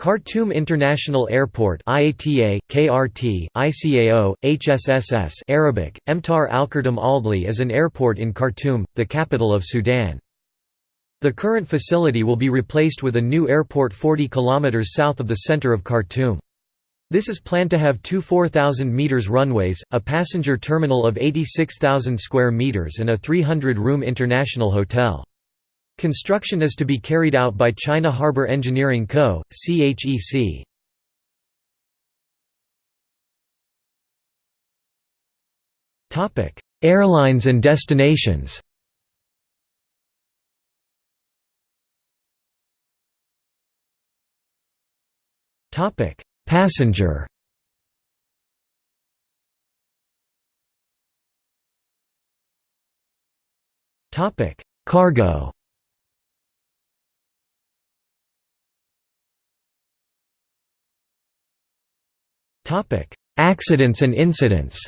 Khartoum International Airport IATA, KRT, ICAO, HSSS Arabic, Emtar Al-Khartoum Aldli is an airport in Khartoum, the capital of Sudan. The current facility will be replaced with a new airport 40 km south of the center of Khartoum. This is planned to have two 4,000 meters runways, a passenger terminal of 86,000 square meters and a 300-room international hotel. Construction is to be carried out by China Harbour Engineering Co., CHEC. Airlines and destinations Passenger Cargo Accidents and incidents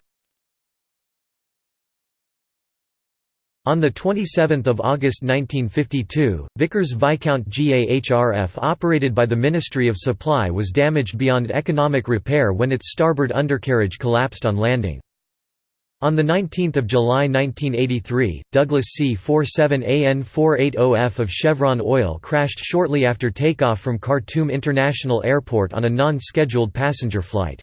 On 27 August 1952, Vickers Viscount GAHRF operated by the Ministry of Supply was damaged beyond economic repair when its starboard undercarriage collapsed on landing. On 19 July 1983, Douglas C-47AN480F of Chevron Oil crashed shortly after takeoff from Khartoum International Airport on a non-scheduled passenger flight.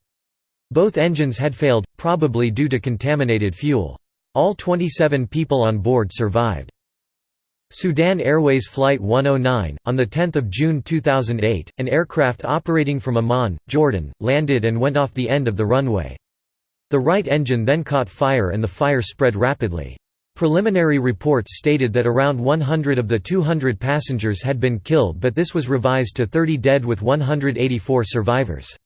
Both engines had failed, probably due to contaminated fuel. All 27 people on board survived. Sudan Airways Flight 109, on 10 June 2008, an aircraft operating from Amman, Jordan, landed and went off the end of the runway. The right engine then caught fire and the fire spread rapidly. Preliminary reports stated that around 100 of the 200 passengers had been killed but this was revised to 30 dead with 184 survivors.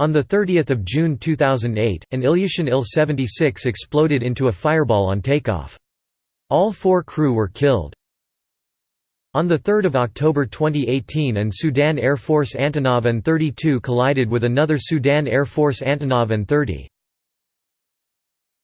On 30 June 2008, an Ilyushin Il-76 exploded into a fireball on takeoff. All four crew were killed. On 3 October 2018 an Sudan Air Force Antonov An-32 collided with another Sudan Air Force Antonov An-30.